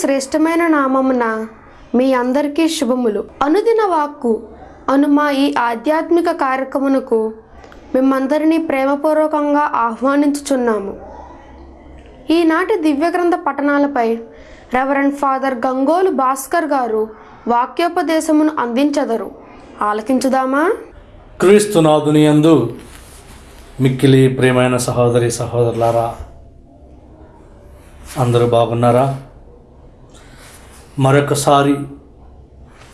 శ్రేష్టమైన నామమున మీ అందరికీ శుభములు. అనుదిన వాక్కు అను మా ఈ ఆధ్యాత్మిక కార్యక్రమునకు మిమ్మందరినీ ప్రేమపూర్వకంగా ఆహ్వానించుచున్నాము. ఈనాటి దివ్యగ్రంథ పఠనాలపై రెవరెండ్ ఫాదర్ గంగోలు భాస్కర్ గారు వాక్యోపదేశమును అందించదరు. ఆలకించుదామా? క్రీస్తునాథుని యందు మిక్కిలి ప్రియమైన సహోదరి సహోదరులారా అందరూ బాగున్నారా? మరొకసారి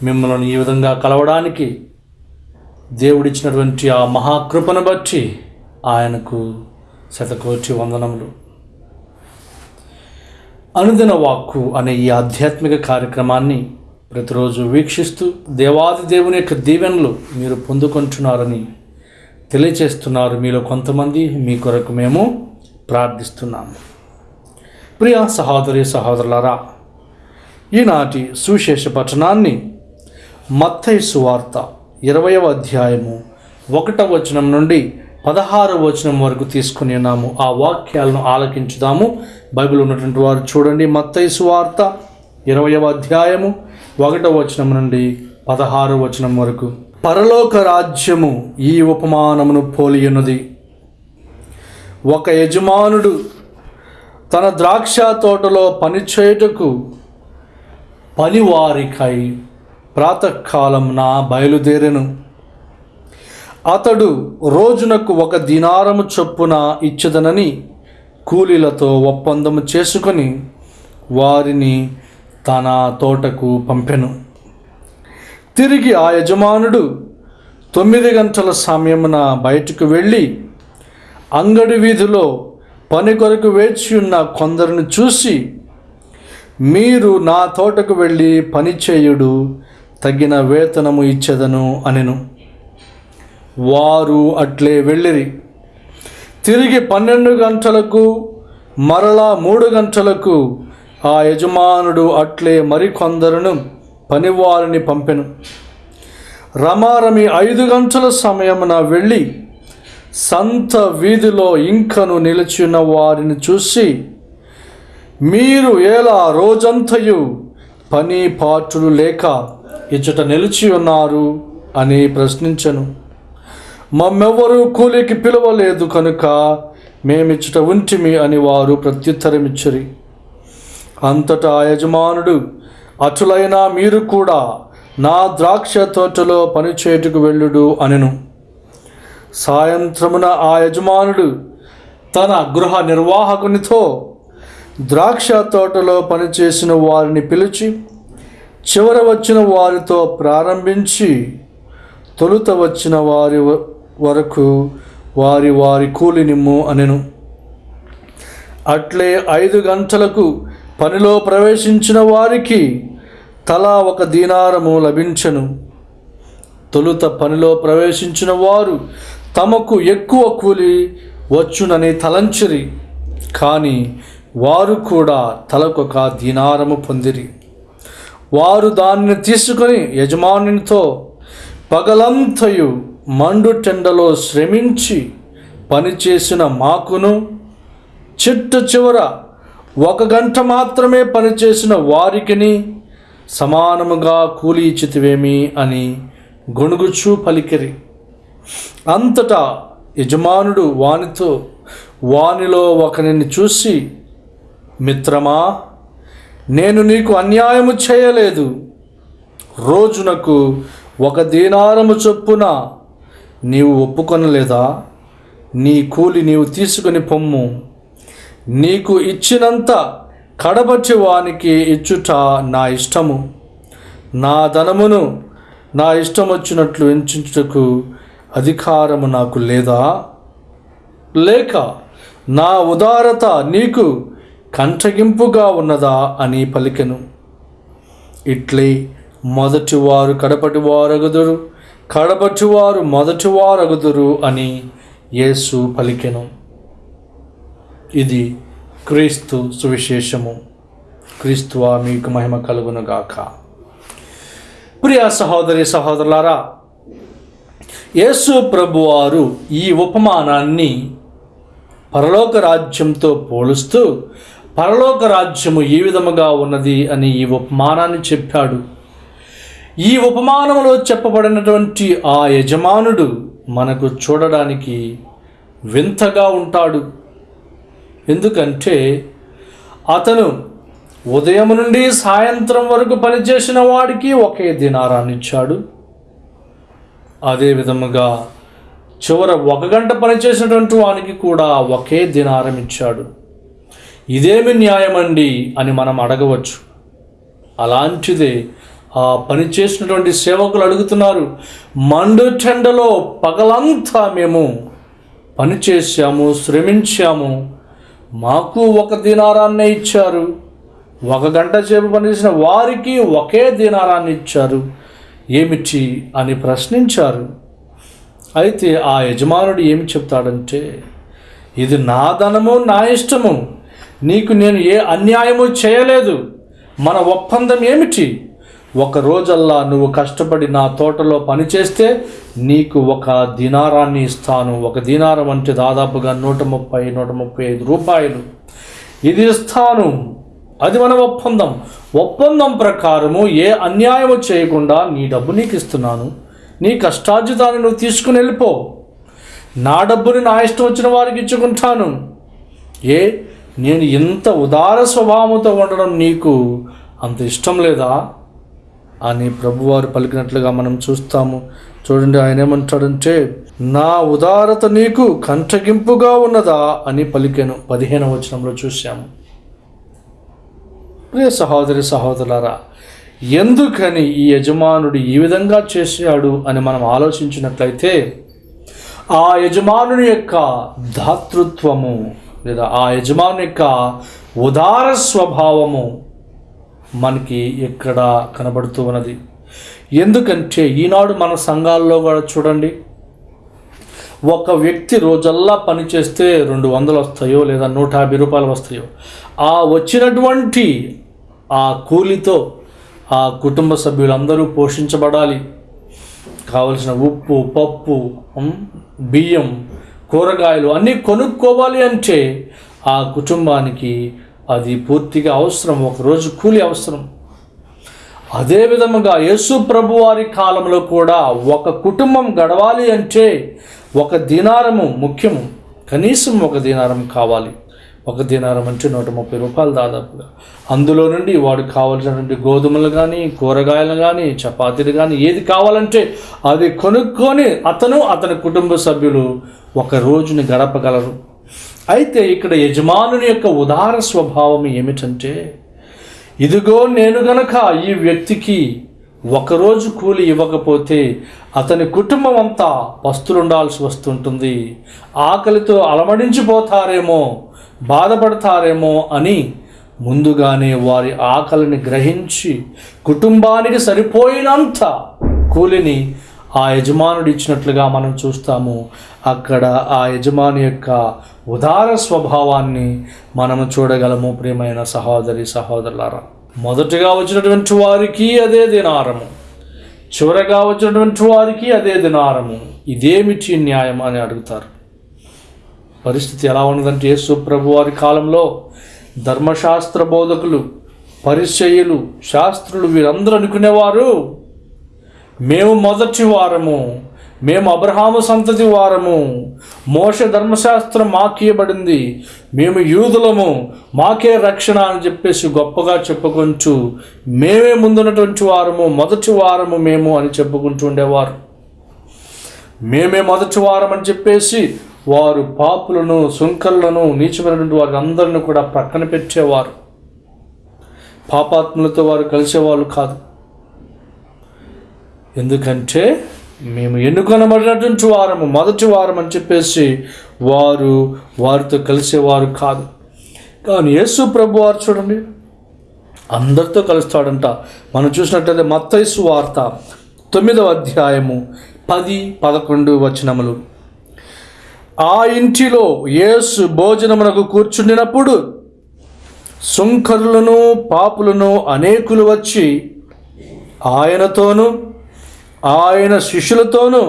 మిమ్మల్ని ఈ విధంగా కలవడానికి దేవుడిచ్చినటువంటి ఆ మహాకృపను బట్టి ఆయనకు శతకోటి వందనములు. అనుదిన వాక్కు అనే ఈ ఆధ్యాత్మిక కార్యక్రమాన్ని ప్రతిరోజు వీక్షిస్తూ దేవాది దేవుని యొక్క దీవెనలు మీరు పొందుకుంటున్నారని తెలియచేస్తున్నారు మీలో కొంతమంది మీ కొరకు మేము ప్రార్థిస్తున్నాము. ప్రియ సహోదరి సహోదరులారా ఈనాటి సువిశేష పఠనాన్ని మత్తయి సువార్త ఇరవయవ అధ్యాయము ఒకటవ వచనం నుండి పదహారవ వచనం వరకు తీసుకుని ఉన్నాము. ఆ వాక్యాలను ఆలకించుదాము. బైబిల్ ఉన్నటువంటి వారు చూడండి. మత్తయి సువార్త ఇరవయవ అధ్యాయము ఒకటవ వచనం నుండి పదహారవ వచనం వరకు. పరలోక రాజ్యము ఈ ఉపమానమును పోలియున్నది. ఒక యజమానుడు తన ద్రాక్ష తోటలో పనిచేయుటకు పనివారికై ప్రాతకాలంన బయలుదేరెను. అతడు రోజునకు ఒక దినారము చొప్పున ఇచ్చదనని కూలీలతో ఒప్పందము చేసుకొని వారిని తన తోటకు పంపెను. తిరిగి ఆ యజమానుడు తొమ్మిది గంటల సమయమున బయటకు వెళ్ళి అంగడి వీధిలో పని కొరకు వేచి ఉన్న కొందరిని చూసి మీరు నా తోటకు వెళ్ళి పని చేయుడు తగిన వేతనము ఇచ్చేదను అనెను. వారు అట్లే వెళ్ళిరి. తిరిగి పన్నెండు గంటలకు మరలా మూడు గంటలకు ఆ యజమానుడు అట్లే మరికొందరును పనివారిని పంపెను. రమారమి ఐదు గంటల సమయమున వెళ్ళి సంత వీధిలో ఇంకను నిలిచిన వారిని చూసి మీరు ఎలా రోజంతయు పని పాటులు లేక ఇచ్చట నిలిచి ఉన్నారు అని ప్రశ్నించను. మమ్మెవ్వరూ కూలికి పిలవలేదు కనుక మేమిచ్చట ఉంటిమి అని వారు ప్రత్యుత్తరమిచ్చరి. అంతటా ఆ యజమానుడు అటులైనా మీరు కూడా నా ద్రాక్ష తోటలో పనిచేటుకు వెళ్ళుడు అనెను. సాయంత్రమున ఆ యజమానుడు తన గృహ నిర్వాహకునితో ద్రాక్ష తోటలో పనిచేసిన వారిని పిలిచి చివర వచ్చిన వారితో ప్రారంభించి తొలుత వచ్చిన వారి వరకు వారి వారి కూలినిమ్ము అనెను. అట్లే ఐదు గంటలకు పనిలో ప్రవేశించిన వారికి తలా ఒక దీనారము లభించను. తొలుత పనిలో ప్రవేశించిన వారు తమకు ఎక్కువ కూలి వచ్చునని తలంచిరి. కానీ వారు కూడా తలకొక దీనారము పొందిరి. వారు దానిని తీసుకొని యజమానునితో పగలంతయు మండుటెండలో శ్రమించి పనిచేసిన మాకును చిట్టు చివర ఒక గంట మాత్రమే పనిచేసిన వారికిని సమానముగా కూలి ఇచ్చితివేమి అని గొణుగుచూ పలికిరి. అంతటా యజమానుడు వానితో వానిలో ఒకరిని చూసి మిత్రమా నేను నీకు అన్యాయము చేయలేదు. రోజునకు ఒక దీనారము చొప్పున నీవు ఒప్పుకొనలేదా? నీ కూలి నీవు తీసుకుని పొమ్ము. నీకు ఇచ్చినంత కడబట్టి వానికి ఇచ్చుట నా ఇష్టము. నా ధనమును నా ఇష్టం వచ్చినట్లు ఎంచుటకు అధికారము నాకు లేదా? లేక నా ఉదారత నీకు కంటగింపుగా ఉన్నదా అని పలికెను. ఇట్లే మొదటివారు కడపటివారగుదురు కడపటివారు మొదటివారగుదురు అని యేసు పలికెను. ఇది క్రీస్తు సువిశేషము. క్రీస్తువా మీకు మహిమ కలుగునుగాక. ప్రియ సహోదరి సహోదరులారా యేసు ప్రభువారు ఈ ఉపమానాన్ని పరలోక రాజ్యంతో పోలుస్తూ పరలోక రాజ్యము ఏ విధముగా ఉన్నది అని ఈ ఉపమానాన్ని చెప్పాడు. ఈ ఉపమానంలో చెప్పబడినటువంటి ఆ యజమానుడు మనకు చూడడానికి వింతగా ఉంటాడు. ఎందుకంటే అతను ఉదయం నుండి సాయంత్రం వరకు పనిచేసిన వాడికి ఒకే దినారాన్ని ఇచ్చాడు. అదే విధముగా చివర ఒక గంట పనిచేసినటువంటి వానికి కూడా ఒకే దినారం ఇచ్చాడు. ఇదేమి న్యాయమండి అని మనం అడగవచ్చు. అలాంటిదే ఆ పని చేసినటువంటి సేవకులు అడుగుతున్నారు మండు చెండలో పగలంతా మేము పనిచేశాము శ్రమించాము మాకు ఒక దినారాన్నే ఇచ్చారు ఒక గంట సేపు పనిచేసిన వారికి ఒకే దినారాన్ని ఇచ్చారు ఏమిటి అని ప్రశ్నించారు. అయితే ఆ యజమానుడు ఏమి చెప్తాడంటే ఇది నా ధనము నా ఇష్టము నీకు నేను ఏ అన్యాయము చేయలేదు. మన ఒప్పందం ఏమిటి? ఒక రోజల్లా నువ్వు కష్టపడి నా తోటలో పనిచేస్తే నీకు ఒక దినారాన్ని ఇస్తాను. ఒక దినారం అంటే దాదాపుగా నూట ముప్పై నూట ముప్పై ఐదు రూపాయలు. ఇది ఇస్తాను. అది మన ఒప్పందం. ఒప్పందం ప్రకారము ఏ అన్యాయము చేయకుండా నీ డబ్బు నీకు ఇస్తున్నాను. నీ కష్టార్జితాన్ని నువ్వు తీసుకుని వెళ్ళిపో. నా డబ్బుని నా ఇష్టం వచ్చిన వారికి ఇచ్చుకుంటాను. ఏ? నేను ఇంత ఉదార స్వభావంతో ఉండడం నీకు అంత ఇష్టం లేదా? అని ప్రభువారు పలికినట్లుగా మనం చూస్తాము. చూడండి ఆయన ఏమంటాడంటే నా ఉదారత నీకు కంటగింపుగా ఉన్నదా అని పలికాను. పదిహేను వచనంలో చూశాము. ప్రియ సహోదరి సహోదరులారా ఎందుకని ఈ యజమానుడు ఈ విధంగా చేశాడు అని మనం ఆలోచించినట్లయితే ఆ యజమానుని యొక్క దాతృత్వము లేదా ఆ యజమాని యొక్క ఉదార స్వభావము మనకి ఇక్కడ కనబడుతూ ఉన్నది. ఎందుకంటే ఈనాడు మన సంఘాల్లో కూడా చూడండి ఒక వ్యక్తి రోజల్లా పనిచేస్తే రెండు వందలు వస్తాయో లేదా నూట యాభై రూపాయలు వస్తాయో ఆ వచ్చినటువంటి ఆ కూలితో ఆ కుటుంబ సభ్యులందరూ పోషించబడాలి. కావలసిన ఉప్పు పప్పు బియ్యం కూరగాయలు అన్నీ కొనుక్కోవాలి అంటే ఆ కుటుంబానికి అది పూర్తిగా అవసరం ఒకరోజు కూలి అవసరం. అదే విధముగా యేసు ప్రభు వారి కాలంలో కూడా ఒక కుటుంబం గడవాలి అంటే ఒక దినారము ముఖ్యము. కనీసం ఒక దినారం కావాలి. ఒక దినారం అంటే నూట ముప్పై రూపాయలు దాదాపుగా. అందులో నుండి వాడికి కావాల్సినటువంటి గోధుమలు కానీ కూరగాయలు కానీ చపాతీలు కానీ ఏది కావాలంటే అది కొనుక్కొని అతను అతని కుటుంబ సభ్యులు ఒక రోజుని గడపగలరు. అయితే ఇక్కడ యజమానుని యొక్క ఉదార స్వభావం ఏమిటంటే ఇదిగో నేను గనక ఈ వ్యక్తికి ఒకరోజు కూలి ఇవ్వకపోతే అతని కుటుంబం అంతా పస్తులుండాల్సి వస్తుంటుంది. ఆకలితో అలమడించిపోతారేమో బాధపడతారేమో అని ముందుగానే వారి ఆకలిని గ్రహించి కుటుంబానికి సరిపోయినంత కూలిని ఆ యజమానుడు ఇచ్చినట్లుగా మనం చూస్తాము. అక్కడ ఆ యజమాని యొక్క ఉదార స్వభావాన్ని మనము చూడగలము. ప్రియమైన సహోదరి సహోదరులారా మొదటగా వచ్చినటువంటి వారికి అదే దినారము. చివరగా వచ్చినటువంటి వారికి అదే దినారము. ఇదేమిటి న్యాయం అని అడుగుతారు. పరిస్థితి ఎలా ఉన్నదంటే యేసు ప్రభు వారి కాలంలో ధర్మశాస్త్ర బోధకులు పరిచయులు శాస్త్రులు వీరందరూ అనుకునేవారు. మేము మొదటి వారము మేము అబ్రహాము సంతతి వారము మోష ధర్మశాస్త్రం మాకియబడింది మేము యూదులము మాకే రక్షణ అని చెప్పేసి గొప్పగా చెప్పుకుంటూ మేమే ముందున్నటువంటి వారము మొదటి వారము మేము అని చెప్పుకుంటూ ఉండేవారు. మేమే మొదటి వారం అని చెప్పేసి వారు పాపులను సుంకర్లను నీచమైనటువంటి వారి అందరిని కూడా ప్రక్కన పెట్టేవారు. పాపాత్ములతో వారు కలిసేవాళ్ళు కాదు. ఎందుకంటే మేము ఎన్నుకొనబడినటువంటి వారము మొదటి వారం అని చెప్పేసి వారు వారితో కలిసేవారు కాదు. కానీ యేసు ప్రభు వారు చూడండి అందరితో కలుస్తాడంట. మనం చూసినట్లయితే మత్తైసు వార్త తొమ్మిదవ అధ్యాయము పది పదకొండు వచనములు. ఆ ఇంటిలో యేసు భోజనమునకు కూర్చుండినప్పుడు సుంకరులను పాపులను అనేకులు వచ్చి ఆయనతోనూ ఆయన శిష్యులతోనూ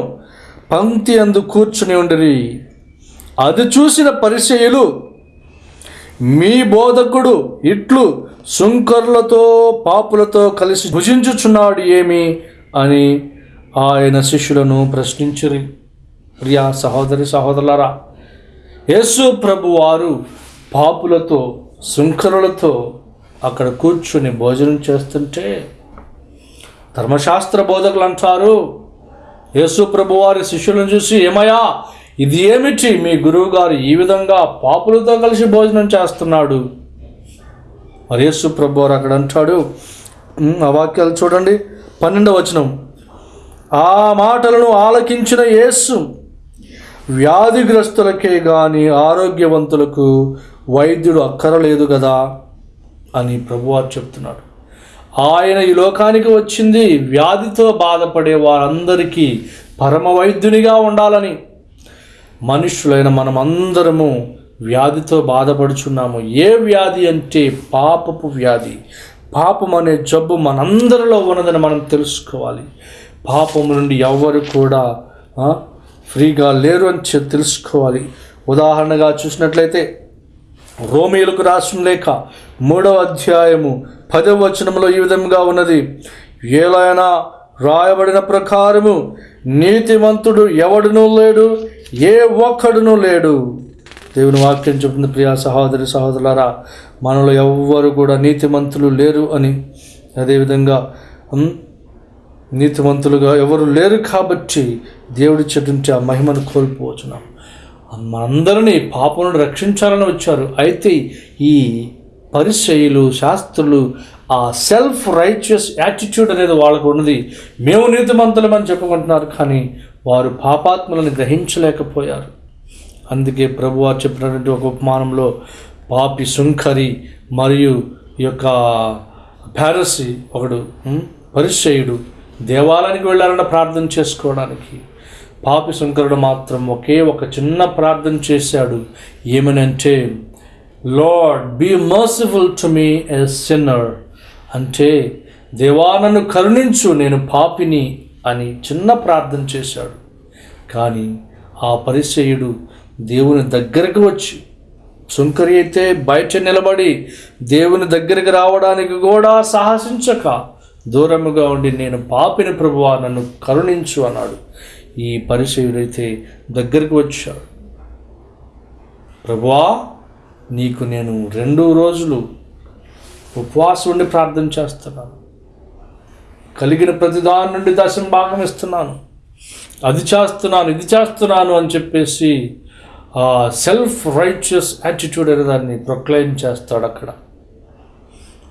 పంక్తి అందు కూర్చుని ఉండిరి. అది చూసిన పరిచయులు మీ బోధకుడు ఇట్లు శుంకర్లతో పాపులతో కలిసి భుజించుచున్నాడు ఏమి? అని ఆయన శిష్యులను ప్రశ్నించిరి. ప్రియా సహోదరి సహోదరులారా యేసు ప్రభు వారు పాపులతో శృంఖరులతో అక్కడ కూర్చుని భోజనం చేస్తుంటే ధర్మశాస్త్ర బోధకులు అంటారు యేసు ప్రభు వారి శిష్యులను చూసి ఏమయ్యా ఇది ఏమిటి? మీ గురువు గారు ఈ విధంగా పాపులతో కలిసి భోజనం చేస్తున్నాడు. మరి యేసు ప్రభు వారు అక్కడ అంటాడు ఆ వాక్యాలు చూడండి. పన్నెండవ వచనం. ఆ మాటలను ఆలకించిన యేసు వ్యాధిగ్రస్తులకే గాని ఆరోగ్యవంతులకు వైద్యుడు అక్కరలేదు కదా అని ప్రభువారు చెప్తున్నాడు. ఆయన ఈ లోకానికి వచ్చింది వ్యాధితో బాధపడే వారందరికీ పరమ వైద్యునిగా ఉండాలని. మనుషులైన మనమందరము వ్యాధితో బాధపడుచున్నాము. ఏ వ్యాధి అంటే పాపపు వ్యాధి. పాపం అనే జబ్బు మనందరిలో ఉన్నదని మనం తెలుసుకోవాలి. పాపం నుండి ఎవ్వరు కూడా ఫ్రీగా లేరు అని చెప్పి తెలుసుకోవాలి. ఉదాహరణగా చూసినట్లయితే రోమిలకు రాసిన లేఖ మూడవ అధ్యాయము పదవ వచనంలో ఈ విధంగా ఉన్నది. ఏలైనా రాయబడిన ప్రకారము నీతిమంతుడు ఎవడునూ లేడు ఏ ఒక్కడునూ లేడు. దేవుని వాక్యం చెబుతుంది ప్రియా సహోదరి సహోదరులారా మనలో ఎవ్వరు కూడా నీతిమంతులు లేరు అని. అదేవిధంగా నీతివంతులుగా నీతిమంతులుగా ఎవరు లేరు కాబట్టి దేవుడి చెట్టుంటే ఆ మహిమను కోల్పోవచ్చున్నాం మనందరినీ పాపం రక్షించాలని వచ్చారు. అయితే ఈ పరిచయులు శాస్త్రులు ఆ సెల్ఫ్ రైచియస్ యాటిట్యూడ్ అనేది వాళ్ళకు ఉన్నది. మేము నీతిమంతులమని చెప్పుకుంటున్నారు. కానీ వారు పాపాత్మలను గ్రహించలేకపోయారు. అందుకే ప్రభువారు చెప్పినటువంటి ఒక ఉపమానంలో పాపి సుంకరి మరియు ఈ యొక్క ప్యారసి ఒకడు ఉం, పరిచయుడు దేవాలయానికి వెళ్ళాలన్న ప్రార్థన చేసుకోవడానికి. పాపి శంకరుడు మాత్రం ఒకే ఒక చిన్న ప్రార్థన చేశాడు. ఏమనంటే lord be merciful to me a sinner అంటే దేవా నన్ను కరుణించు నేను పాపిని అని చిన్న ప్రార్థన చేశాడు. కానీ ఆ పరిచయుడు దేవుని దగ్గరకు వచ్చి సుంకరి అయితే బయట నిలబడి దేవుని దగ్గరికి రావడానికి కూడా సాహసించక దూరముగా ఉండి నేను పాపిని ప్రభువా నన్ను కరుణించు అన్నాడు. ఈ పరిచయుడైతే దగ్గరికి వచ్చాడు. ప్రభువా నీకు నేను రెండు రోజులు ఉపవాసం ఉండి ప్రార్థన చేస్తున్నాను. కలిగిన ప్రతిదాని నుండి దశం భాగం ఇస్తున్నాను. అది చేస్తున్నాను ఇది చేస్తున్నాను అని చెప్పేసి ఆ సెల్ఫ్ రైచియస్ యాటిట్యూడ్ అనే దాన్ని ప్రొక్లైమ్ చేస్తాడు అక్కడ.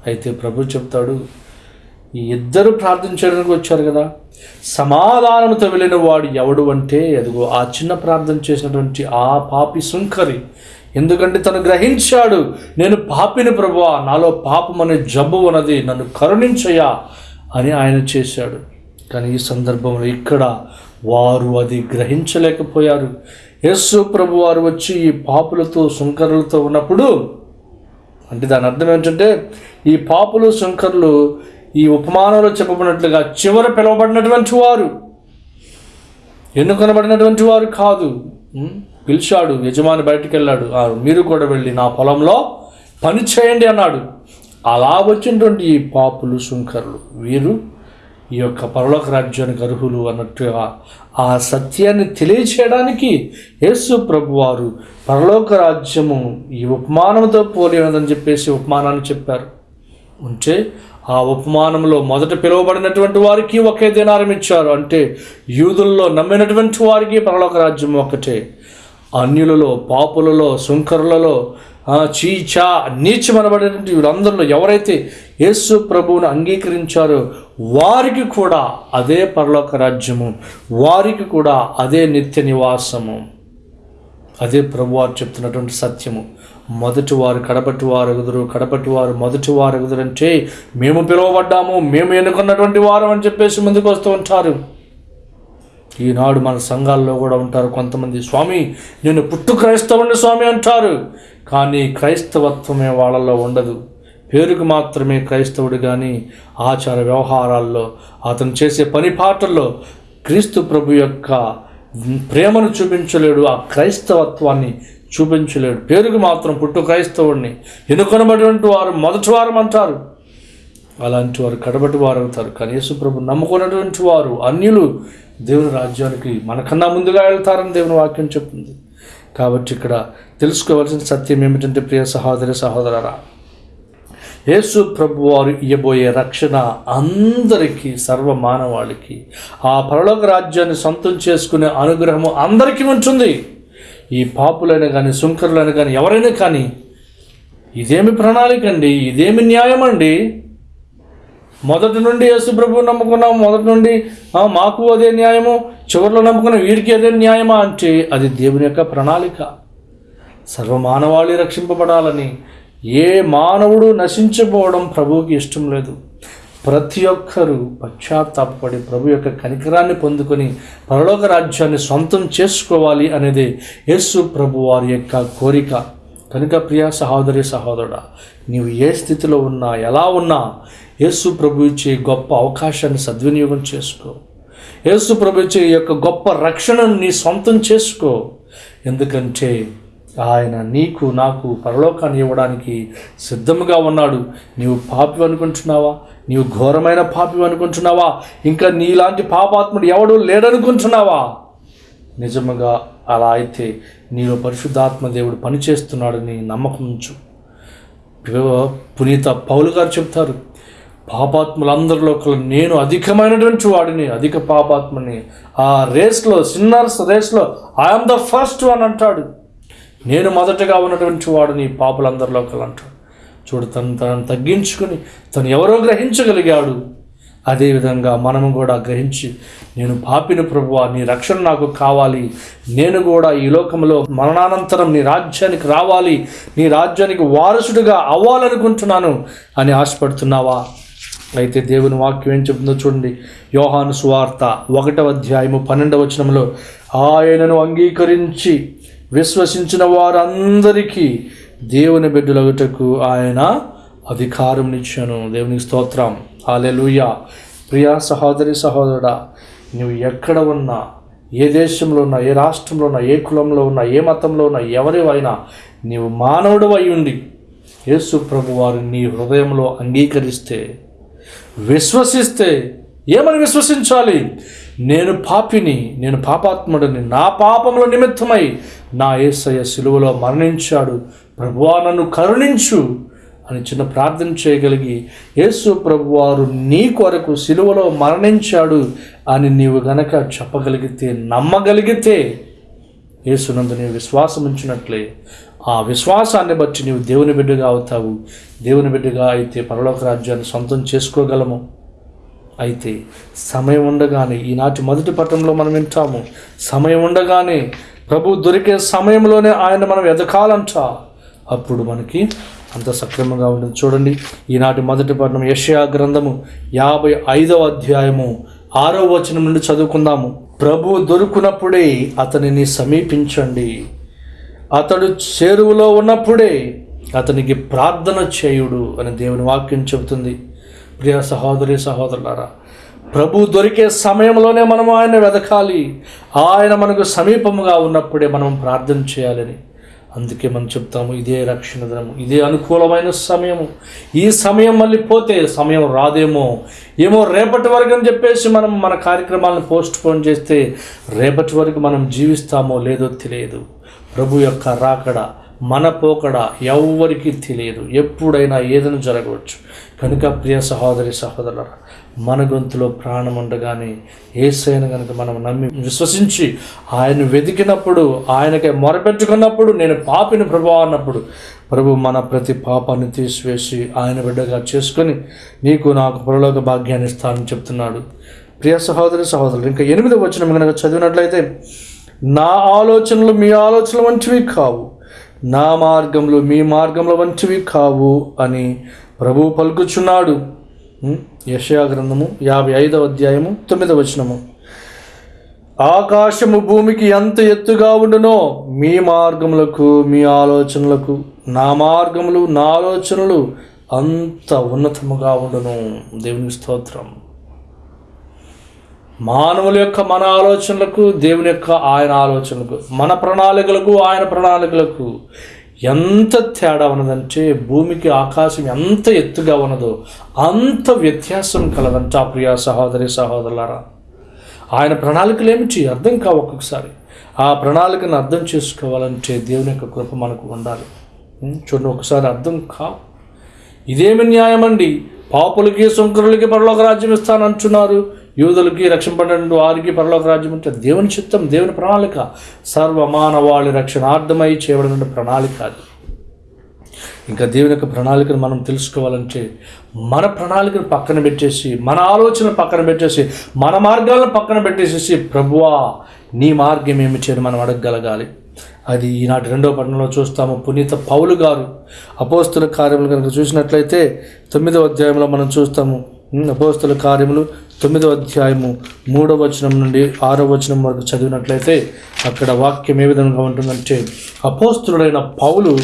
అయితే ప్రభు చెప్తాడు ఇద్దరు ప్రార్థించడానికి వచ్చారు కదా. సమాధానంతో వెళ్ళిన వాడు ఎవడు అంటే అదిగో ఆ చిన్న ప్రార్థన చేసినటువంటి ఆ పాపి సుంకరి. ఎందుకంటే తను గ్రహించాడు నేను పాపిని ప్రభువా నాలో పాపం అనే జబ్బు ఉన్నది నన్ను కరుణించయా అని ఆయన చేశాడు. కానీ ఈ సందర్భంలో ఇక్కడ వారు అది గ్రహించలేకపోయారు. యేసు ప్రభు వారు వచ్చి ఈ పాపులతో సుంకరులతో ఉన్నప్పుడు అంటే దాని అర్థం ఏంటంటే ఈ పాపులు శంకర్లు ఈ ఉపమానంలో చెప్పబడినట్లుగా చివర పిలువబడినటువంటి వారు. ఎన్నుకొనబడినటువంటి వారు కాదు? పిలిచాడు యజమాని బయటికి వెళ్ళాడు "ఆ, మీరు కూడా వెళ్ళి నా పొలంలో పని చేయండి అన్నాడు. అలా వచ్చినటువంటి ఈ పాపులు శుంకరులు వీరు ఈ యొక్క పరలోక రాజ్యానికి అర్హులు అన్నట్టుగా ఆ సత్యాన్ని తెలియచేయడానికి యేసు ప్రభువారు పరలోక రాజ్యము ఈ ఉపమానంతో పోలి ఉన్నదని చెప్పేసి ఉపమానాన్ని చెప్పారు. ఉంటే ఆ ఉపమానంలో మొదట పిలువబడినటువంటి వారికి ఒకే దినారం ఇచ్చారు. అంటే యూదుల్లో నమ్మినటువంటి వారికి పరలోక రాజ్యం ఒకటే అన్యులలో పాపులలో సుంకరులలో చీచా నీచమనబడినటువంటి వీళ్ళందరిలో ఎవరైతే యేసు ప్రభువును అంగీకరించారో వారికి కూడా అదే పరలోక రాజ్యము. వారికి కూడా అదే నిత్య నివాసము. అదే ప్రభువారు చెప్తున్నటువంటి సత్యము. మొదటి వారు కడపటి వారు ఎగుదురు కడపటి వారు మొదటి వారు ఎగుదురు అంటే మేము పిలువబడ్డాము మేము ఎన్నుకున్నటువంటి వారం అని చెప్పేసి ముందుకు వస్తూ ఉంటారు. ఈనాడు మన సంఘాల్లో కూడా ఉంటారు కొంతమంది స్వామి నేను పుట్టు క్రైస్తవుని స్వామి అంటారు. కానీ క్రైస్తవత్వమే వాళ్ళలో ఉండదు. పేరుకు మాత్రమే క్రైస్తవుడు కానీ ఆచార వ్యవహారాల్లో అతను చేసే పని పాటల్లో క్రీస్తు ప్రభు యొక్క ప్రేమను చూపించలేడు. ఆ క్రైస్తవత్వాన్ని చూపించలేడు. పేరుకు మాత్రం పుట్టు క్రైస్తవుడిని. ఎన్నుకొనబడినటువంటి వారు మొదటి వారం అంటారు. అలాంటి వారు కడబటి వారు అవుతారు కానీ ప్రభు నమ్ముకున్నటువంటి వారు అన్యులు దేవుని రాజ్యానికి మనకన్నా ముందుగా వెళ్తారని దేవుని వాక్యం చెప్తుంది. కాబట్టి ఇక్కడ తెలుసుకోవాల్సిన సత్యం ఏమిటంటే ప్రియ సహోదరి సహోదరరా యేసు ప్రభు వారు ఇయ్యబోయే రక్షణ అందరికీ సర్వ మానవాళికి ఆ పరలోక రాజ్యాన్ని సొంతం చేసుకునే అనుగ్రహము అందరికీ ఉంటుంది. ఈ పాపులైన కానీ సుంకరులైన కానీ ఎవరైనా కానీ ఇదేమి ప్రణాళిక అండి? ఇదేమి న్యాయం అండి? మొదటి నుండి యేసు ప్రభువు నమ్ముకున్నాం మొదటి నుండి మాకు అదే న్యాయము. చివరిలో నమ్ముకున్న వీరికి అదే న్యాయమా అంటే అది దేవుని యొక్క ప్రణాళిక. సర్వమానవాళి రక్షింపబడాలని. ఏ మానవుడు నశించిపోవడం ప్రభువుకి ఇష్టం లేదు. ప్రతి ఒక్కరూ పశ్చాత్తాపడి ప్రభు యొక్క కనికరాన్ని పొందుకొని పరలోక రాజ్యాన్ని సొంతం చేసుకోవాలి అనేది యేసు ప్రభు వారి యొక్క కోరిక. కనుక ప్రియ సహోదరి సహోదరుడా నీవు ఏ స్థితిలో ఉన్నా ఎలా ఉన్నా యేసు ప్రభు ఇచ్చే గొప్ప అవకాశాన్ని సద్వినియోగం చేసుకో. యేసు ప్రభు ఇచ్చే యొక్క గొప్ప రక్షణను నీ సొంతం చేసుకో. ఎందుకంటే ఆయన నీకు నాకు పరలోకాన్ని ఇవ్వడానికి సిద్ధముగా ఉన్నాడు. నీవు పాపి అనుకుంటున్నావా? నీవు ఘోరమైన పాపి అనుకుంటున్నావా? ఇంకా నీలాంటి పాపాత్ముడు ఎవడు లేడనుకుంటున్నావా? నిజముగా అలా అయితే నీలో పరిశుద్ధాత్మ దేవుడు పనిచేస్తున్నాడని నమ్మకం ఉంచు. పునీత పౌలు గారు చెప్తారు పాపాత్ములందరిలో ఒకరు నేను అధికమైనటువంటి వాడిని అధిక పాపాత్మని. ఆ రేస్లో సిన్నర్స్ రేస్లో ఐఎమ్ ద ఫస్ట్ అని అంటాడు. నేను మొదటగా ఉన్నటువంటి వాడిని పాపులందరిలో ఒకరు అంటాడు చూడు తను తనను తగ్గించుకుని తను ఎవరో గ్రహించగలిగాడు. అదేవిధంగా మనము కూడా గ్రహించి నేను పాపిని ప్రభువా నీ రక్షణ నాకు కావాలి. నేను కూడా ఈ లోకంలో మరణానంతరం నీ రాజ్యానికి రావాలి. నీ రాజ్యానికి వారసుడిగా అవ్వాలనుకుంటున్నాను అని ఆశపడుతున్నావా? అయితే దేవుని వాక్యం ఏం చెప్తుందో చూడండి. యోహాను సువార్త ఒకటవ అధ్యాయము పన్నెండవ వచనంలో ఆయనను అంగీకరించి విశ్వసించిన వారందరికీ దేవుని బిడ్డలగుటకు ఆయన అధికారం ఇచ్చాను దేవునికి స్తోత్రం. హాలెలూయా ప్రియా సహోదరి సహోదరుడా నువ్వు ఎక్కడ ఉన్నా ఏ దేశంలో ఉన్నా ఏ రాష్ట్రంలో ఉన్నా ఏ కులంలో ఉన్నా ఏ మతంలో ఉన్నా ఎవరివైనా నీవు మానవుడు అయ్యుండి యేసు ప్రభు వారు నీ హృదయంలో అంగీకరిస్తే విశ్వసిస్తే ఏమని విశ్వసించాలి? నేను పాపిని నేను పాపాత్ముడిని నా పాపముల నిమిత్తమై నా ఏసయ్య సిలువలో మరణించాడు. ప్రభువా నన్ను కరుణించు అని చిన్న ప్రార్థన చేయగలిగి యేసు ప్రభువారు నీ కొరకు సిలువలో మరణించాడు అని నీవు గనక చెప్పగలిగితే నమ్మగలిగితే యేసునందు నీవు విశ్వాసం ఉంచినట్లే ఆ విశ్వాసాన్ని బట్టి నీవు దేవుని బిడ్డగా అవుతావు. దేవుని బిడ్డగా అయితే పరలోక రాజ్యాన్ని సొంతం చేసుకోగలము. అయితే సమయం ఉండగానే ఈనాటి మొదటి పట్టణంలో మనం వింటాము సమయం ఉండగానే ప్రభు దొరికే సమయంలోనే ఆయన మనం ఎదకాలంట అప్పుడు మనకి అంత సక్రమంగా ఉంటుంది. చూడండి ఈనాటి మొదటి పట్టణం యషయా గ్రంథము యాభై ఐదవ అధ్యాయము ఆరో వచనం నుండి చదువుకుందాము. ప్రభు దొరుకునప్పుడే అతనిని సమీపించండి. అతడు చేరువలో ఉన్నప్పుడే అతనికి ప్రార్థన చేయుడు అని దేవుని వాక్యం చెబుతుంది. ప్రియ సహోదరి సహోదరులారా ప్రభు దొరికే సమయంలోనే మనం ఆయన వెతకాలి ఆయన మనకు సమీపముగా ఉన్నప్పుడే మనం ప్రార్థన చేయాలని. అందుకే మనం చెప్తాము ఇదే రక్షణ దినము ఇదే అనుకూలమైన సమయము. ఈ సమయం మళ్ళీ పోతే సమయం రాదేమో. ఏమో రేపటి వరకు అని చెప్పేసి మనం మన కార్యక్రమాలను పోస్ట్ పోన్ చేస్తే రేపటి వరకు మనం జీవిస్తామో లేదో తెలియదు. ప్రభు యొక్క రాకడ మన పోకడ ఎవ్వరికీ తెలియదు. ఎప్పుడైనా ఏదైనా జరగవచ్చు. కనుక ప్రియ సహోదరి సహోదరుల మన గొంతులో ప్రాణం ఉండగానే ఏసైన కనుక మనం నమ్మి విశ్వసించి ఆయన వెతికినప్పుడు ఆయనకి మొరపెట్టుకున్నప్పుడు నేను పాపిని ప్రభు అన్నప్పుడు ప్రభు మన ప్రతి పాపాన్ని తీసివేసి ఆయన బిడ్డగా చేసుకొని నీకు నాకు పరలోక భాగ్యాన్ని ఇస్తానని చెప్తున్నాడు. ప్రియ సహోదరి సహోదరులు ఇంకా ఎనిమిది వచ్చిన కనుక చదివినట్లయితే నా ఆలోచనలు మీ ఆలోచనలు మంచివి కావు. నా మార్గంలో మీ మార్గంలో వంటివి కావు అని ప్రభువు పలుకుచున్నాడు. యశయా గ్రంథము యాభై ఐదవ అధ్యాయము తొమ్మిదవ వచనము. ఆకాశము భూమికి ఎంత ఎత్తుగా ఉండునో మీ మార్గములకు మీ ఆలోచనలకు నా మార్గములు నా ఆలోచనలు అంత ఉన్నతముగా ఉండును. దేవుని స్తోత్రం. మానవుల యొక్క మన ఆలోచనలకు దేవుని యొక్క ఆయన ఆలోచనలకు మన ప్రణాళికలకు ఆయన ప్రణాళికలకు ఎంత తేడా ఉన్నదంటే భూమికి ఆకాశం ఎంత ఎత్తుగా ఉన్నదో అంత వ్యత్యాసం కలదంట ప్రియా సహోదరి సహోదరులారా. ఆయన ప్రణాళికలు ఏమిటి అర్థం కావు ఒక్కొక్కసారి. ఆ ప్రణాళికను అర్థం చేసుకోవాలంటే దేవుని యొక్క కృప మనకు ఉండాలి. చూడండి ఒకసారి అర్థం కావు. ఇదేమి న్యాయమండి? పాపులకి సుంకరులకి పరలోక రాజ్యం ఇస్తానంటున్నారు. యూదులకి రక్షింపడండి వారికి పరలోక రాజ్యం అంటే దేవుని చిత్తం దేవుని ప్రణాళిక. సర్వమానవాళి రక్షణార్థమై చేయబడిన ప్రణాళిక అది. ఇంకా దేవుని యొక్క ప్రణాళికను మనం తెలుసుకోవాలంటే మన ప్రణాళికను పక్కన పెట్టేసి మన ఆలోచన పక్కన పెట్టేసి మన మార్గాలను పక్కన పెట్టేసేసి ప్రభువా నీ మార్గం ఏమి చేయని మనం అడగగలగాలి. అది ఈనాటి రెండవ పట్టణంలో చూస్తాము. పునీత పౌలు గారు అపోస్తుల కార్యములు కనుక చూసినట్లయితే తొమ్మిదవ అధ్యాయంలో మనం చూస్తాము. అపోస్తుల కార్యములు తొమ్మిదవ అధ్యాయము మూడవ వచనం నుండి ఆరవ వచనం వరకు చదివినట్లయితే అక్కడ వాక్యం ఏ విధంగా ఉంటుందంటే అపోస్తుడైన పౌలు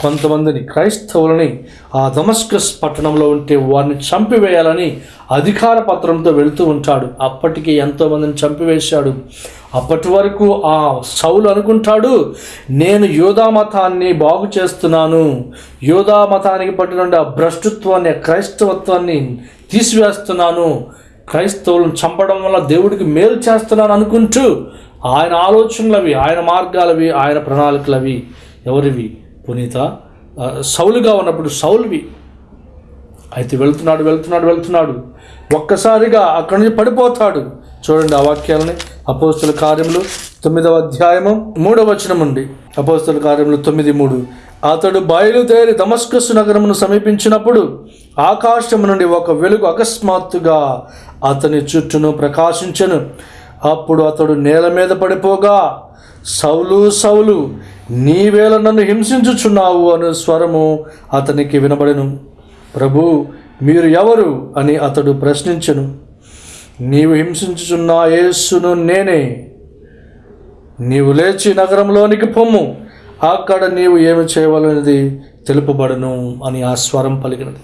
కొంతమందిని క్రైస్తవులని ఆ దమస్కస్ పట్టణంలో ఉంటే వారిని చంపివేయాలని అధికార పత్రంతో వెళుతూ ఉంటాడు. అప్పటికి ఎంతోమందిని చంపివేశాడు. అప్పటి వరకు ఆ సౌలు అనుకుంటాడు నేను యోధా మతాన్ని బాగు చేస్తున్నాను. యోధా మతానికి పట్టిన ఆ భ్రష్టత్వాన్ని క్రైస్తవత్వాన్ని తీసివేస్తున్నాను. క్రైస్తవులను చంపడం వల్ల దేవుడికి మేలు చేస్తున్నాను అనుకుంటూ ఆయన ఆలోచనలవి ఆయన మార్గాలవి ఆయన ప్రణాళికలవి ఎవరివి? పునీత సౌలుగా ఉన్నప్పుడు సౌలువి. అయితే వెళ్తున్నాడు వెళ్తున్నాడు వెళ్తున్నాడు. ఒక్కసారిగా అక్కడి నుంచి పడిపోతాడు. చూడండి ఆ వాక్యాలని. అపోస్తుల కార్యములు తొమ్మిదవ అధ్యాయము మూడవ వచనం ఉండి అపోస్తుల కార్యములు తొమ్మిది మూడు. అతడు బయలుదేరి దమస్కస్ నగరమును సమీపించినప్పుడు ఆకాశం నుండి ఒక వెలుగు అకస్మాత్తుగా అతని చుట్టూను ప్రకాశించను. అప్పుడు అతడు నేల మీద పడిపోగా సౌలు సౌలు నీవేళ నన్ను హింసించుచున్నావు అనే స్వరము అతనికి వినబడెను. ప్రభు మీరు ఎవరు? అని అతడు ప్రశ్నించెను. నీవు హింసించుచున్న యేసును నేనే. నీవు లేచి నగరంలోనికి పొమ్ము. అక్కడ నీవు ఏమి చేయవలనేది తెలుపబడను అని ఆ స్వరం పలికినది.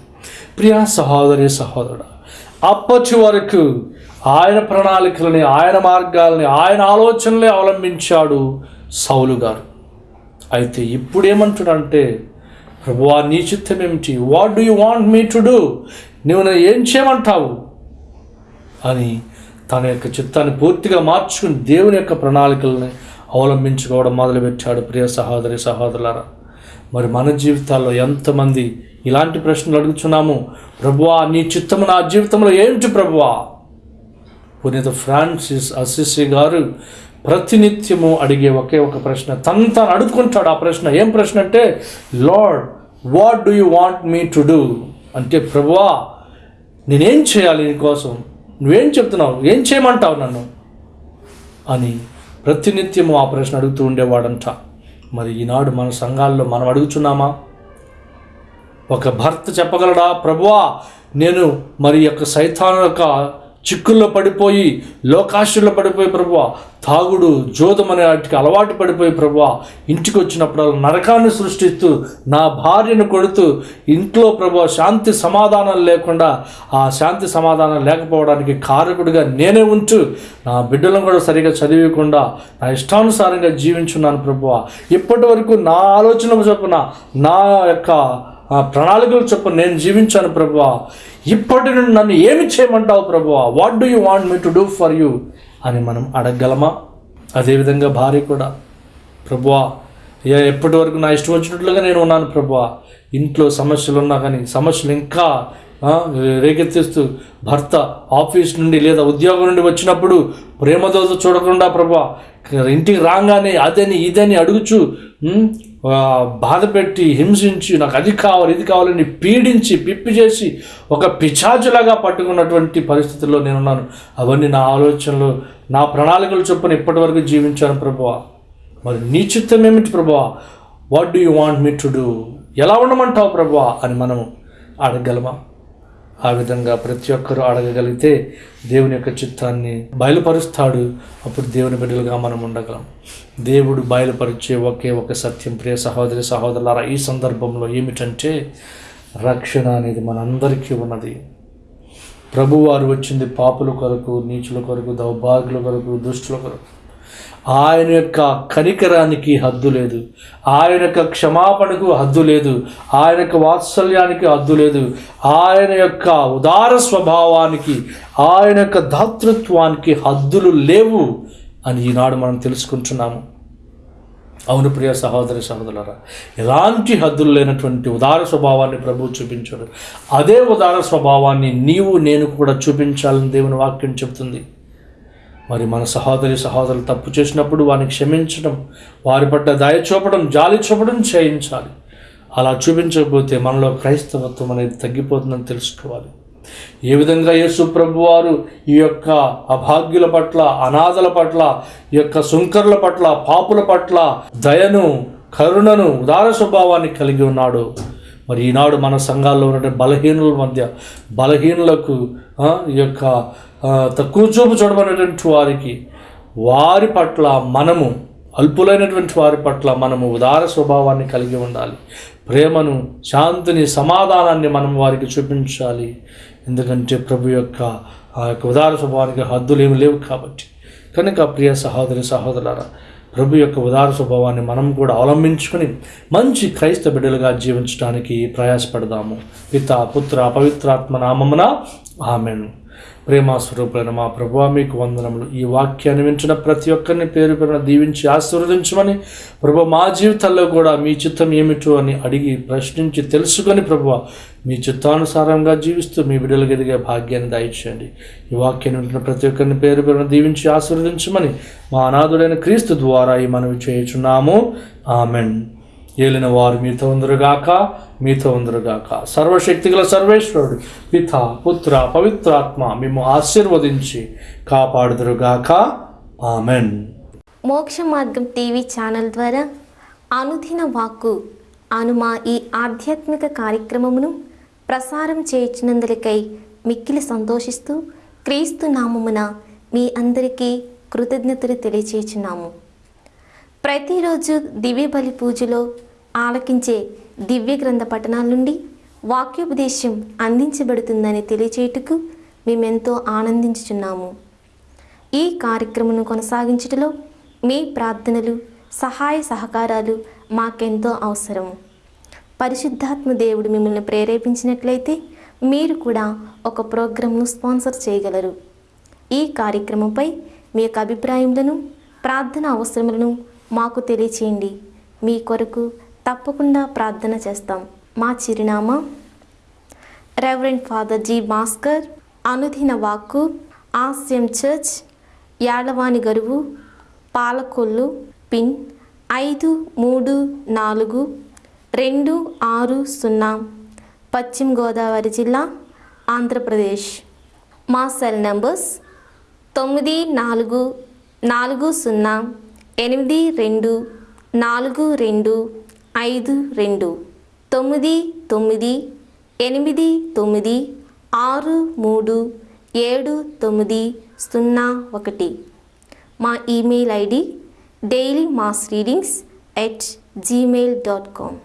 ప్రియా సహోదరి సహోదరుడు అప్పటి వరకు ఆయన ప్రణాళికలని ఆయన మార్గాలని ఆయన ఆలోచనలే అవలంబించాడు సౌలు గారు. అయితే ఇప్పుడు ప్రభువా నీ చిత్తం ఏమిటి? What do you want me to do నువ్వు నన్ను ఏం చేయమంటావు? అని తన యొక్క చిత్తాన్ని పూర్తిగా మార్చుకుని దేవుని యొక్క ప్రణాళికల్ని అవలంబించుకోవడం మొదలుపెట్టాడు ప్రియ సహోదరి సహోదరులారా. మరి మన జీవితాల్లో ఎంతమంది ఇలాంటి ప్రశ్నలు అడుగుతున్నాము ప్రభువా నీ చిత్తము నా జీవితంలో ఏంటి ప్రభువా? పునీత ఫ్రాన్సిస్ అసిసి గారు ప్రతినిత్యము అడిగే ఒకే ఒక ప్రశ్న. తను తాను అడుగుకుంటాడు ఆ ప్రశ్న. ఏం ప్రశ్న అంటే lord what do you want me to do అంటే ప్రభువా నేనేం చేయాలి నీకోసం నువ్వేం చెప్తున్నావు? ఏం చేయమంటావు నన్ను? అని ప్రతినిత్యము ఆ ప్రశ్న అడుగుతూ ఉండేవాడంట. మరి ఈనాడు మన సంఘాల్లో మనం అడుగుచున్నామా? ఒక భర్త చెప్పగలడా? ప్రభువా నేను మరి యొక్క సైతాను యొక్క చిక్కుల్లో పడిపోయి లోకాశుల్లో పడిపోయి ప్రభువ తాగుడు జోదం అనే వాటికి అలవాటు పడిపోయి ప్రభువ ఇంటికి వచ్చినప్పుడు నరకాన్ని సృష్టిస్తూ నా భార్యను కొడుతూ ఇంట్లో ప్రభు శాంతి సమాధానం లేకుండా ఆ శాంతి సమాధానం లేకపోవడానికి కారకుడిగా నేనే ఉంచు నా బిడ్డలను కూడా సరిగా చదివకుండా నా ఇష్టానుసారంగా జీవించున్నాను ప్రభువ. ఇప్పటి వరకు నా ఆలోచన చొప్పున నా యొక్క ఆ ప్రణాళికలు చెప్పు నేను జీవించాను ప్రభువా. ఇప్పటి నుండి నన్ను ఏమి చేయమంటావు ప్రభువా? What do you want me to do for you అని మనం అడగగలమా? అదేవిధంగా భార్య కూడా. ప్రభువా ఏ ఎప్పటి వరకు నా ఇష్టం వచ్చినట్లుగా నేను ఉన్నాను ప్రభువా? ఇంట్లో సమస్యలు ఉన్నా కానీ సమస్యలు ఇంకా రేకెత్తిస్తూ భర్త ఆఫీస్ నుండి లేదా ఉద్యోగం నుండి వచ్చినప్పుడు ప్రేమతో చూడకుండా ప్రభా ఇంటికి రాగానే అదని ఇదని అడుగుచు బాధ పెట్టి హింసించి నాకు అది కావాలి ఇది కావాలని పీడించి పిప్పి చేసి ఒక పిచాచులాగా పట్టుకున్నటువంటి పరిస్థితుల్లో నేనున్నాను. అవన్నీ నా ఆలోచనలు నా ప్రణాళికలు చొప్పున ఇప్పటివరకు జీవించాను ప్రభువా. మరి నీ చిత్తం ఏమిటి ప్రభువా? What do you want me to do ఎలా ఉండమంటావు ప్రభువా? అని మనం అడగలమా ఆ విధంగా ప్రతి ఒక్కరూ అడగగలిగితే దేవుని యొక్క చిత్తాన్ని బయలుపరుస్తాడు. అప్పుడు దేవుని బిడ్డలుగా మనం ఉండగలం. దేవుడు బయలుపరిచే ఒకే ఒక సత్యం ప్రియ సహోదరి సహోదరులారా ఈ సందర్భంలో ఏమిటంటే రక్షణ అనేది మనందరికీ ఉన్నది. ప్రభువారు వచ్చింది పాపుల కొరకు నీచుల కొరకు దౌర్భాగ్యుల కొరకు దుష్టుల కొరకు. ఆయన యొక్క కనికరానికి హద్దు లేదు. ఆయన యొక్క క్షమాపణకు హద్దు లేదు. ఆయన యొక్క వాత్సల్యానికి హద్దు లేదు. ఆయన యొక్క ఉదార స్వభావానికి ఆయన యొక్క దాతృత్వానికి హద్దులు లేవు అని ఈనాడు మనం తెలుసుకుంటున్నాము. అవును ప్రియ సహోదరి సహోదరులరా ఎలాంటి హద్దులు లేనటువంటి ఉదార స్వభావాన్ని ప్రభు చూపించాడు. అదే ఉదార స్వభావాన్ని నీవు నేను కూడా చూపించాలని దేవుని వాక్యం చెబుతుంది. మరి మన సహోదరి సహోదరులు తప్పు చేసినప్పుడు వారిని క్షమించడం వారి పట్ల దయ చూపడం జాలి చూపడం చేయించాలి. అలా చూపించకపోతే మనలో క్రైస్తవత్వం అనేది తగ్గిపోతుందని తెలుసుకోవాలి. ఏ విధంగా యేసు ప్రభు వారు ఈ యొక్క అభాగ్యుల పట్ల అనాథల పట్ల ఈ యొక్క సుంకర్ల పట్ల పాపుల పట్ల దయను కరుణను ఉదార స్వభావాన్ని కలిగి ఉన్నాడు. మరి ఈనాడు మన సంఘాల్లో ఉన్నటువంటి బలహీనుల మధ్య బలహీనులకు ఈ యొక్క తక్కువ చూపు చూడబడినటువంటి వారికి వారి పట్ల మనము అల్పులైనటువంటి వారి పట్ల మనము ఉదార స్వభావాన్ని కలిగి ఉండాలి. ప్రేమను శాంతిని సమాధానాన్ని మనం వారికి చూపించాలి. ఎందుకంటే ప్రభు యొక్క ఆ యొక్క ఉదార స్వభావానికి హద్దులు ఏమి లేవు కాబట్టి. కనుక ప్రియ సహోదరి సహోదరులారా ప్రభు యొక్క ఉదార స్వభావాన్ని మనం కూడా అవలంబించుకొని మంచి క్రైస్త బిడ్డలుగా జీవించడానికి ప్రయాసపడదాము. పిత పుత్ర పవిత్రాత్మ నామమున ఆమెను. ప్రేమాస్వరూపులైన మా ప్రభు మీకు వందనములు. ఈ వాక్యాన్ని వింటున్న ప్రతి ఒక్కరిని పేరు పేరున దీవించి ఆశీర్వదించమని ప్రభు మా జీవితాల్లో కూడా మీ చిత్తం ఏమిటో అని అడిగి ప్రశ్నించి తెలుసుకొని ప్రభు మీ చిత్తానుసారంగా జీవిస్తూ మీ బిడ్డలకు ఎదిగే భాగ్యాన్ని దయచేయండి ఈ వాక్యాన్ని వింటున్న ప్రతి ఒక్కరిని పేరు పేరున దీవించి ఆశీర్వదించమని మా అనాథుడైన క్రీస్తు ద్వారా ఈ మనవి చేయుచున్నాము. ఆమెన్. ఏలిన వారు మీతో ఉందరుగాక మీతో ఉందరుగాక. సర్వశక్తిగల సర్వేశ్వరుడు పిత పుత్ర పవిత్రాత్మ మేము ఆశీర్వదించి కాపాడుదురుగాక. ఆమెన్. మోక్ష మార్గం టీవీ ఛానల్ ద్వారా అనుదిన వాక్కు అనుమా ఈ ఆధ్యాత్మిక కార్యక్రమమును ప్రసారం చేయించినందులకై మిక్కిలి సంతోషిస్తూ క్రీస్తు నామమున మీ అందరికీ కృతజ్ఞతలు తెలియచేచున్నాము ప్రతిరోజు దివ్య బలి పూజలో ఆలకించే దివ్య గ్రంథ పఠనాల నుండి వాక్యోపదేశం అందించబడుతుందని తెలియచేయుటకు మేమెంతో ఆనందించుచున్నాము. ఈ కార్యక్రమను కొనసాగించటలో మీ ప్రార్థనలు సహాయ సహకారాలు మాకెంతో అవసరం పరిశుద్ధాత్మ దేవుడు మిమ్మల్ని ప్రేరేపించినట్లయితే మీరు కూడా ఒక ప్రోగ్రాంను స్పాన్సర్ చేయగలరు. ఈ కార్యక్రమంపై మీ యొక్క అభిప్రాయములను ప్రార్థన అవసరములను మాకు తెలియచేయండి. మీ కొరకు తప్పకుండా ప్రార్థన చేస్తాం. మా చిరునామా రెవరెంట్ ఫాదర్ జీ భాస్కర్ అనుదిన వాక్కు ఆస్యం చర్చ్ యాడవాని గరువు పాలకొల్లు పిన్ ఐదు మూడు నాలుగు రెండు ఆరు సున్నా పశ్చిమ గోదావరి జిల్లా ఆంధ్రప్రదేశ్. మా సెల్ నంబర్స్ తొమ్మిది నాలుగు నాలుగు సున్నా ఎనిమిది రెండు నాలుగు రెండు ఐదు రెండు తొమ్మిది తొమ్మిది ఎనిమిది తొమ్మిది ఆరు మూడు ఏడు తొమ్మిది సున్నా ఒకటి. మా email ID daily mass readings at Gmail dot com